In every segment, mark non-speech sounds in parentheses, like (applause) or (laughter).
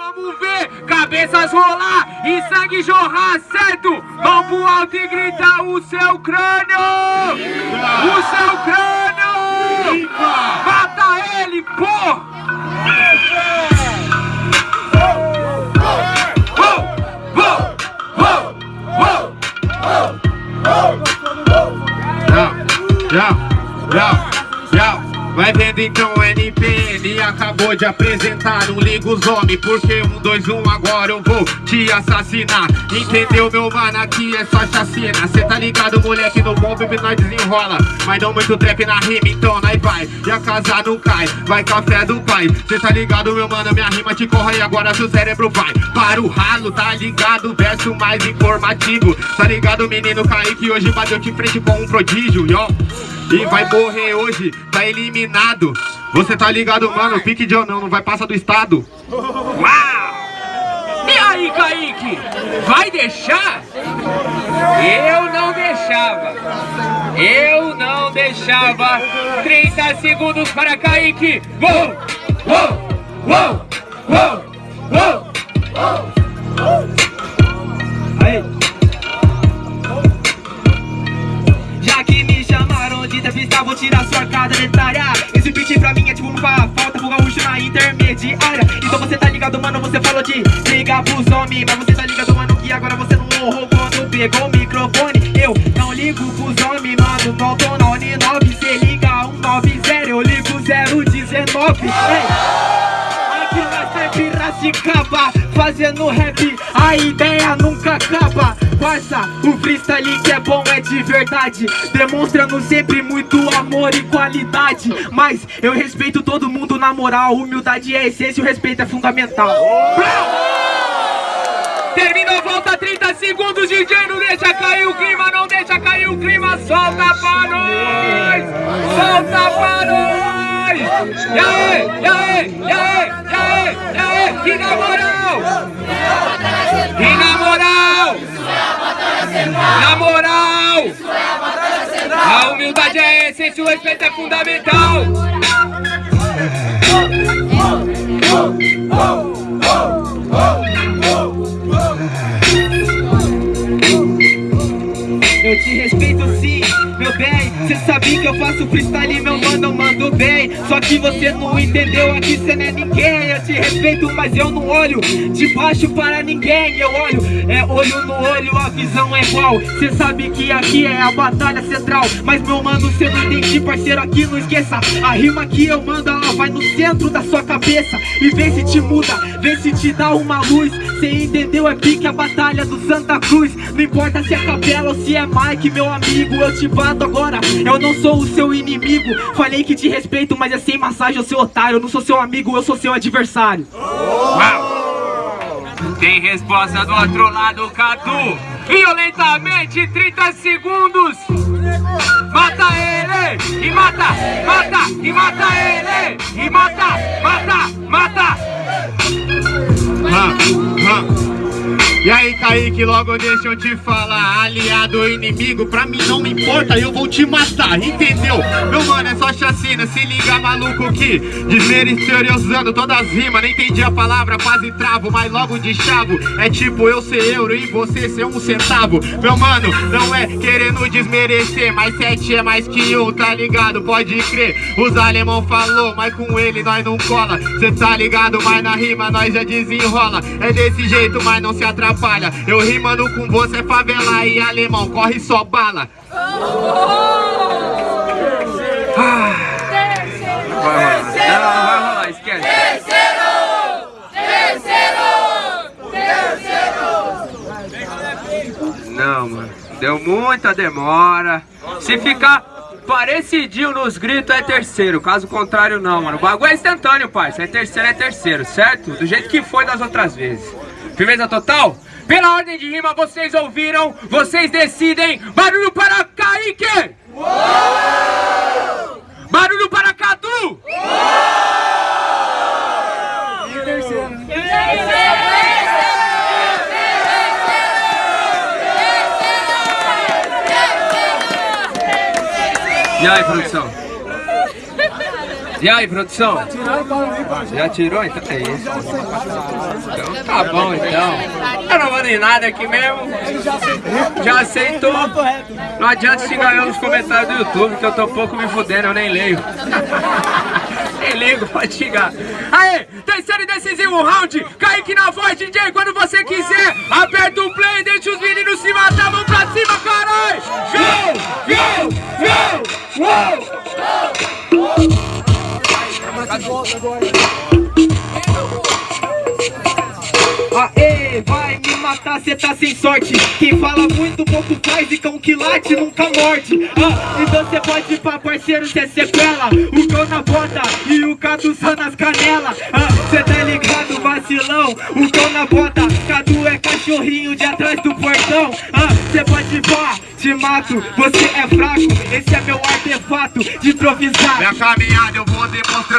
vamos ver cabeças rolar e sangue jorrar, certo? Mão pro alto e grita o seu crânio! O seu crânio! Mata ele, porra! Vai vendo então o NPN acabou de apresentar Não liga os homens porque um, dois, um agora eu vou te assassinar. Entendeu meu mano, aqui é só chacina. Cê tá ligado moleque, no bom bebê nós desenrola. Mas não muito trap na rima, então nós vai. E a casa não cai, vai café do pai. Cê tá ligado meu mano, minha rima te corre E agora seu cérebro vai. Para o ralo Tá ligado, verso mais informativo. Tá ligado menino? Kaique, hoje bateu de frente com um prodígio, yo e vai morrer hoje, tá eliminado Você tá ligado, mano, pique de ou não, não vai passar do estado. Uau! E aí, Kaique, vai deixar? Eu não deixava. Eu não deixava. 30 segundos para Kaique. Uou, uou, uou, uou, uou, uou. Aí entrevista, vou tirar sua cara dentária Esse beat pra mim é tipo uma falta pro gaúcho na intermediária. Então você tá ligado, mano, você falou de ligar pros homens Mas você tá ligado, mano, que agora você não honrou quando pegou o microfone. Eu não ligo pros homens, mano, não tô na Uninove Cê liga 190, eu ligo 019 Aqui na é Piracicaba, fazendo rap, a ideia nunca acaba Parça, o freestyle que é bom é de verdade. Demonstrando sempre muito amor e qualidade. Mas eu respeito todo mundo na moral. Humildade é essência e o respeito é fundamental. Termina a volta, 30 segundos, DJ Não deixa cair o clima, não deixa cair o clima. Solta pra nós! Solta pra nós! E aí, e aí, e aí, e aí, e aí, e na moral! E na moral! Na moral! A humildade é a essência, o respeito é fundamental! Sabe que eu faço freestyle, meu mano, eu mando bem. Só que você não entendeu, aqui cê não é ninguém. Eu te respeito, mas eu não olho de baixo para ninguém. Eu olho, é olho no olho, a visão é igual. Cê sabe que aqui é a batalha central. Mas meu mano, cê não entende, parceiro, aqui não esqueça. A rima que eu mando, ela vai no centro da sua cabeça. E vê se te muda, vê se te dá uma luz. Cê entendeu, é pique a batalha do Santa Cruz. Não importa se é capela ou se é Mike, meu amigo, eu te bato agora Eu não sou o seu inimigo Falei que te respeito, mas é sem massagem, eu sou otário Eu não sou seu amigo, eu sou seu adversário Uau! Tem resposta do outro lado, Catu Violentamente, 30 segundos Mata ele! E mata! Mata! E mata ele! Kaique, logo deixa eu te falar Aliado ou inimigo, pra mim não me importa Eu vou te matar, entendeu? Meu mano, é só chacina, se liga maluco que Desmeretoriosando todas as rimas Nem entendi a palavra, quase travo Mas logo de chavo, é tipo eu ser euro E você ser um centavo Meu mano, não é querendo desmerecer Mas sete é mais que um, tá ligado? Pode crer, os alemão falou Mas com ele nós não cola Cê tá ligado, mas na rima nós já desenrola É desse jeito, mas não se atrapalha Eu rimando com você, favela e alemão Corre só bala. Vai rolar, esquece Terceiro! Terceiro! Terceiro! Não, mano Deu muita demora Se ficar parecidinho nos gritos é terceiro, caso contrário não, mano. O bagulho é instantâneo, pai. Se é terceiro, é terceiro, certo? Do jeito que foi das outras vezes. Firmeza total? Pela ordem de rima, vocês ouviram, vocês decidem. Barulho para Kaique! Uou! Barulho para Cadu! Uou! E terceiro. E aí, produção? E aí, produção? Já tirou? Então é isso. Então tá bom, então. Eu não vou nem nada aqui mesmo. Já aceitou. Não adianta se ganhar nos comentários do YouTube, que eu tô pouco me fudendo, eu nem leio. (laughs) nem ligo, pode xingar. Aê, terceiro e decisivo round. Kaique na voz, DJ, quando você quiser. Aperta o play, deixa os meninos se matar, vamos pra cima, caralho! Go, go, uou! Aê, vai me matar, cê tá sem sorte. Quem fala muito, pouco faz e cão que late nunca morde. Ah, Então cê pode ir pra parceiro, cê sequela. O cão na bota e o Cadu só nas canelas. Ah, Cê tá ligado, vacilão? O cão na bota, Cadu é cachorrinho de atrás do portão. Ah, Cê pode ir pra te mato, você é fraco. Esse é meu artefato de improvisar. Minha caminhada eu vou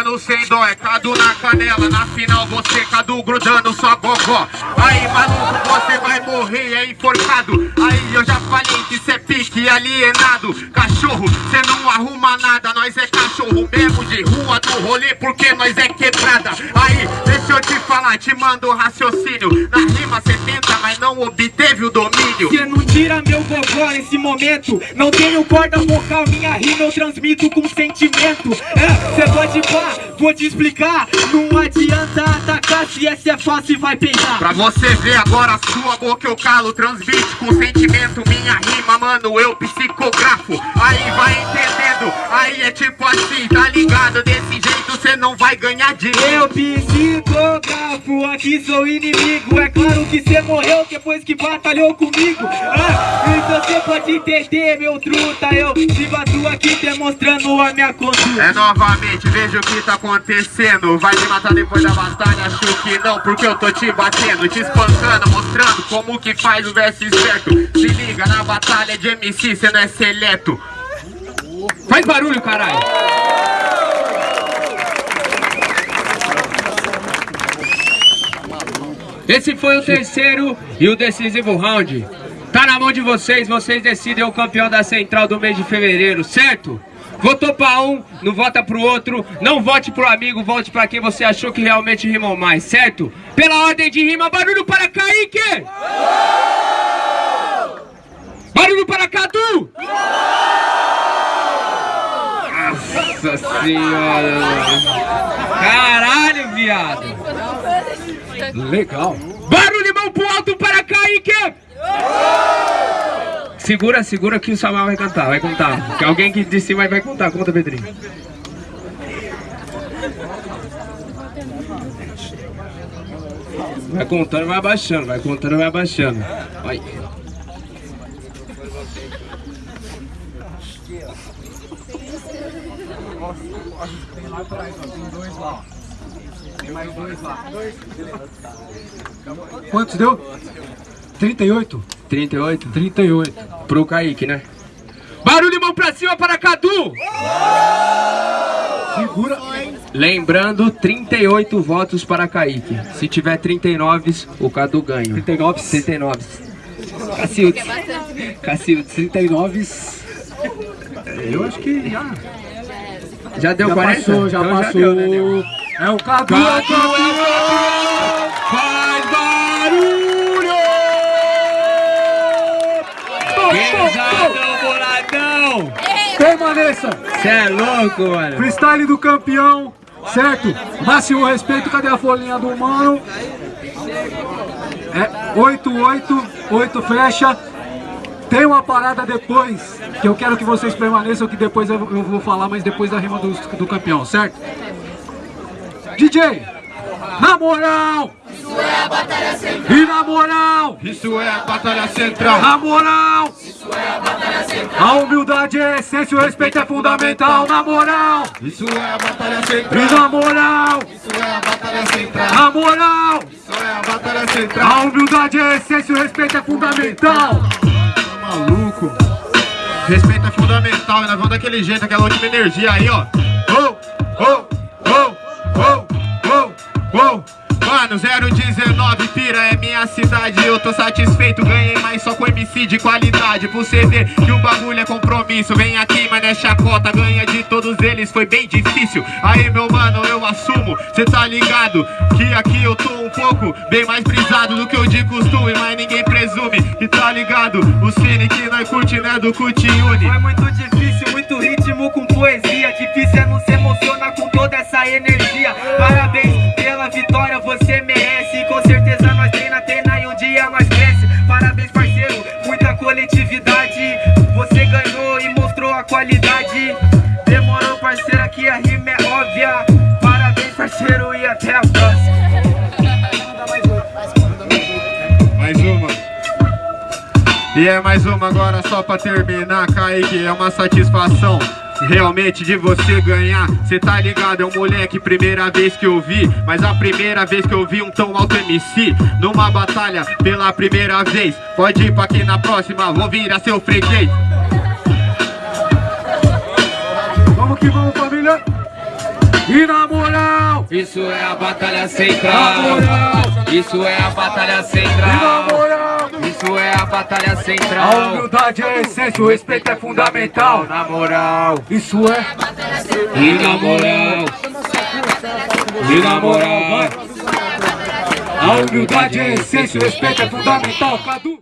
demonstrando sem dó É Cadu na canela, na final você Cadu grudando sua gogó. Aí maluco, você vai morrer, é enforcado. Aí eu já falei que cê é pique alienado. Cachorro, cê não arruma nada Nós é cachorro mesmo de rua do rolê Porque nós é quebrada. Aí, deixa eu te falar, te mando raciocínio. Na rima cê tenta, não obteve o domínio. Cê não tira meu gogó nesse momento. Não tenho corda vocal, minha rima eu transmito com sentimento. É, cê pode pá, vou te explicar. Não adianta atacar se essa é fácil vai pegar Pra você ver agora a sua boca eu calo Transmite com sentimento minha rima, mano, eu psicografo. Aí vai entendendo, aí é tipo assim, tá ligado? Desse jeito cê não vai ganhar dinheiro Eu. Psicografo, aqui sou inimigo. É claro que cê morreu depois que batalhou comigo. Ah, Então cê pode entender, meu truta. Eu te bato aqui demonstrando a minha conduta. É novamente, veja o que tá acontecendo. Vai me matar depois da batalha, acho que não Porque eu tô te batendo, te espancando Mostrando como que faz o verso certo. Se liga, na batalha de MC cê não é seleto. Faz barulho, caralho! Esse foi o terceiro e o decisivo round. Tá na mão de vocês, vocês decidem o campeão da Central do mês de fevereiro, certo? Votou pra um, não vota pro outro, não vote pro amigo, vote pra quem você achou que realmente rimou mais, certo? Pela ordem de rima, barulho para Kaique! Barulho para Cadu! Nossa senhora! Caralho, viado! Legal! Barulho mão pro alto para Kaique! Segura, segura que o Samuel vai cantar, vai contar. Que alguém que de cima vai contar. Conta, Pedrinho. Vai contando, vai abaixando, vai contando, vai abaixando. Vai. Tem lá atrás, ó. Tem dois lá, Tem mais dois lá. Quantos deu? 38? 38? 38. Pro Kaique, né? Barulho, mão pra cima para Cadu! Segura. Lembrando, 38 votos para Kaique. Se tiver 39, o Cadu ganha. 39. 39. Cacildes. Cacildes. 39. Eu acho que já. Já deu Já 40? passou, já Então passou. deu, né? É o Cadu. Cadu é o campeão! Faz barulho! Pesadão, boladão! Permaneça. Cê é louco, mano. Freestyle do campeão. Certo? Máximo respeito. Cadê a folhinha do mano? É 8, 8, 8 flecha. Tem uma parada depois, que eu quero que vocês permaneçam, que depois eu, vou falar, mas depois da rima do, do campeão, certo? DJ, na moral! Isso é a batalha central! E na moral! Isso é a batalha central Na moral! Isso é a batalha central! A humildade é essência, o respeito é fundamental, na moral! Isso é a batalha E central na moral! Isso é a batalha central Na moral! A batalha central A humildade é essência, o respeito é fundamental! maluco. Respeito é fundamental e nós vamos daquele jeito, aquela última energia aí, ó. Oh, oh, oh, oh, oh, oh. Mano, mano, 019 pira é minha cidade. Eu tô satisfeito, ganhei mais só com MC de qualidade. Pra você ver que o bagulho é compromisso Vem aqui, mas é chacota, ganha de todos eles Foi bem difícil, aí meu mano, eu assumo Cê tá ligado que aqui eu tô um pouco Bem mais brisado do que eu de costume Mas ninguém presume que tá ligado. O cine que nós curte, né, do Cutiune Foi muito difícil, muito ritmo com poesia. Difícil é não se emocionar com toda essa energia. Parabéns pela vitória, você mais uma agora só pra terminar, Kaique, é uma satisfação Realmente de você ganhar, cê tá ligado, é um moleque, primeira vez que eu vi Mas a primeira vez que eu vi um tão alto MC Numa batalha pela primeira vez Pode ir pra aqui na próxima, vou virar seu freguês Vamos que vamos, família! E na moral! Isso é a batalha central. Na moral! Isso é a batalha E na central. Isso é a batalha A central. humildade é a essência, o respeito é fundamental. Na moral. Isso é. E na moral. E na moral. A humildade é a essência, o respeito é fundamental. Cadu!